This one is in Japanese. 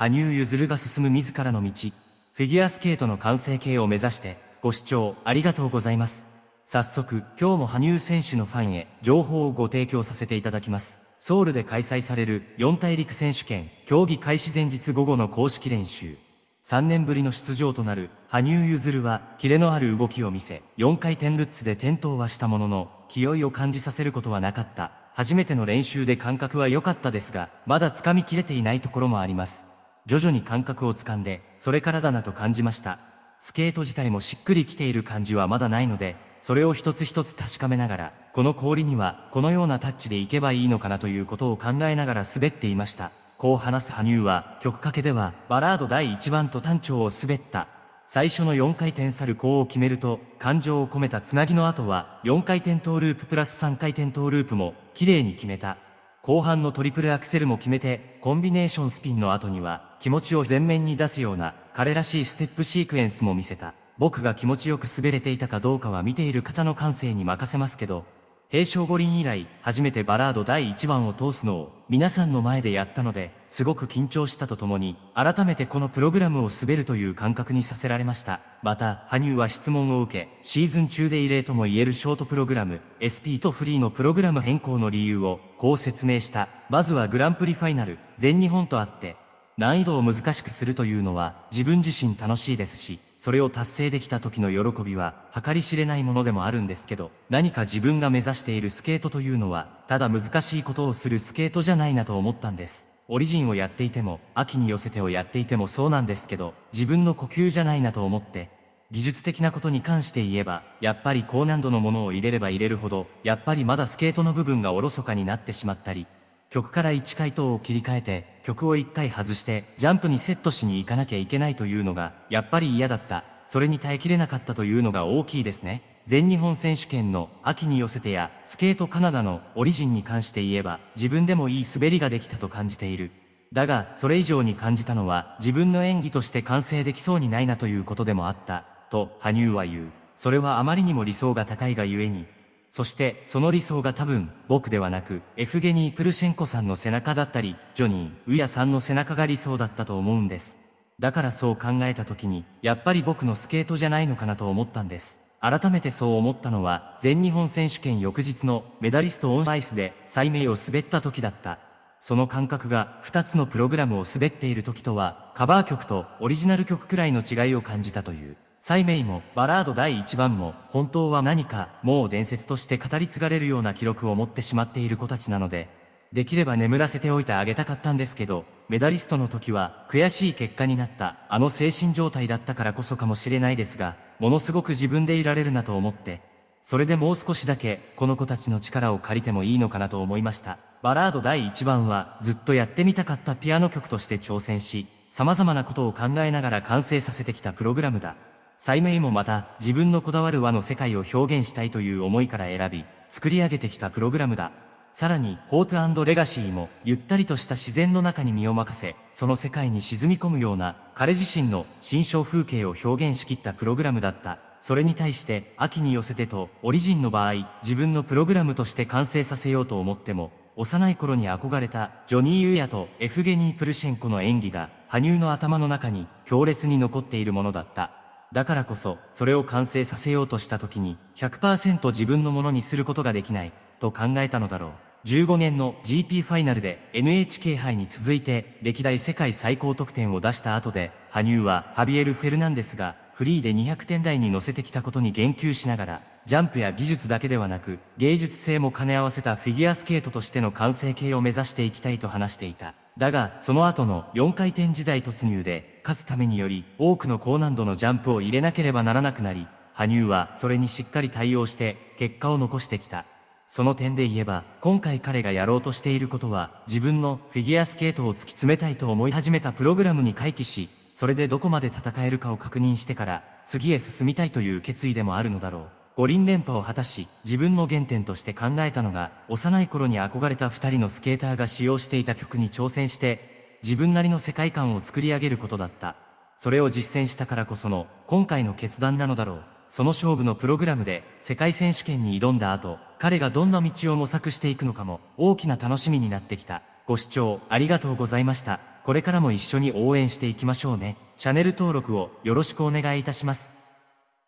羽生結弦が進む自らの道、フィギュアスケートの完成形を目指して、ご視聴ありがとうございます。早速、今日も羽生選手のファンへ情報をご提供させていただきます。ソウルで開催される四大陸選手権競技開始前日午後の公式練習。3年ぶりの出場となる羽生結弦はキレのある動きを見せ、4回転ルッツで転倒はしたものの、気負いを感じさせることはなかった。初めての練習で感覚は良かったですが、まだ掴みきれていないところもあります。徐々に感覚をつかんで、それからだなと感じました。スケート自体もしっくりきている感じはまだないので、それを一つ一つ確かめながら、この氷にはこのようなタッチでいけばいいのかなということを考えながら滑っていました。こう話す羽生は、曲かけでは、バラード第1番と単調を滑った。最初の4回転サルコーを決めると、感情を込めたつなぎの後は、4回転トーループプラス3回転トーループも、綺麗に決めた。後半のトリプルアクセルも決めて、コンビネーションスピンの後には、気持ちを前面に出すような、彼らしいステップシークエンスも見せた。僕が気持ちよく滑れていたかどうかは見ている方の感性に任せますけど、平昌五輪以来、初めてバラード第1番を通すのを皆さんの前でやったので、すごく緊張したとともに、改めてこのプログラムを滑るという感覚にさせられました。また、羽生は質問を受け、シーズン中で異例とも言えるショートプログラム、SP とフリーのプログラム変更の理由を、こう説明した。まずはグランプリファイナル、全日本とあって、難易度を難しくするというのは、自分自身楽しいですし、それを達成できた時の喜びは計り知れないものでもあるんですけど、何か自分が目指しているスケートというのは、ただ難しいことをするスケートじゃないなと思ったんです。オリジンをやっていても、秋に寄せてをやっていてもそうなんですけど、自分の呼吸じゃないなと思って、技術的なことに関して言えば、やっぱり高難度のものを入れれば入れるほど、やっぱりまだスケートの部分がおろそかになってしまったり、曲から1回答を切り替えて、曲を1回外して、ジャンプにセットしに行かなきゃいけないというのが、やっぱり嫌だった。それに耐えきれなかったというのが大きいですね。全日本選手権の秋に寄せてや、スケートカナダのオリジンに関して言えば、自分でもいい滑りができたと感じている。だが、それ以上に感じたのは、自分の演技として完成できそうにないなということでもあった、と、羽生は言う。それはあまりにも理想が高いがゆえに、そしてその理想が多分僕ではなくエフゲニー・プルシェンコさんの背中だったりジョニー・ウヤさんの背中が理想だったと思うんです。だからそう考えた時にやっぱり僕のスケートじゃないのかなと思ったんです。改めてそう思ったのは全日本選手権翌日のメダリストオンアイスで最名を滑った時だった。その感覚が2つのプログラムを滑っている時とはカバー曲とオリジナル曲くらいの違いを感じたという。サイメイもバラード第1番も本当は何かもう伝説として語り継がれるような記録を持ってしまっている子たちなので、できれば眠らせておいてあげたかったんですけど、メダリストの時は悔しい結果になったあの精神状態だったからこそかもしれないですが、ものすごく自分でいられるなと思って、それでもう少しだけこの子たちの力を借りてもいいのかなと思いました。バラード第1番はずっとやってみたかったピアノ曲として挑戦し、様々なことを考えながら完成させてきたプログラムだ。サイもまた自分のこだわる和の世界を表現したいという思いから選び、作り上げてきたプログラムだ。さらに、ホープレガシーも、ゆったりとした自然の中に身を任せ、その世界に沈み込むような、彼自身の心象風景を表現しきったプログラムだった。それに対して、秋に寄せてと、オリジンの場合、自分のプログラムとして完成させようと思っても、幼い頃に憧れた、ジョニー・ユーヤとエフゲニー・プルシェンコの演技が、羽生の頭の中に強烈に残っているものだった。だからこそ、それを完成させようとした時に、100%自分のものにすることができない、と考えたのだろう。15年の GP ファイナルで NHK 杯に続いて歴代世界最高得点を出した後で、羽生はハビエル・フェルナンデスがフリーで200点台に乗せてきたことに言及しながら、ジャンプや技術だけではなく、芸術性も兼ね合わせたフィギュアスケートとしての完成形を目指していきたいと話していた。だが、その後の4回転時代突入で、勝つためにより、多くの高難度のジャンプを入れなければならなくなり、羽生はそれにしっかり対応して、結果を残してきた。その点で言えば、今回彼がやろうとしていることは、自分のフィギュアスケートを突き詰めたいと思い始めたプログラムに回帰し、それでどこまで戦えるかを確認してから、次へ進みたいという決意でもあるのだろう。五輪連覇を果たし、自分の原点として考えたのが、幼い頃に憧れた二人のスケーターが使用していた曲に挑戦して、自分なりの世界観を作り上げることだった。それを実践したからこその、今回の決断なのだろう。その勝負のプログラムで、世界選手権に挑んだ後、彼がどんな道を模索していくのかも、大きな楽しみになってきた。ご視聴ありがとうございました。これからも一緒に応援していきましょうね。チャンネル登録をよろしくお願いいたします。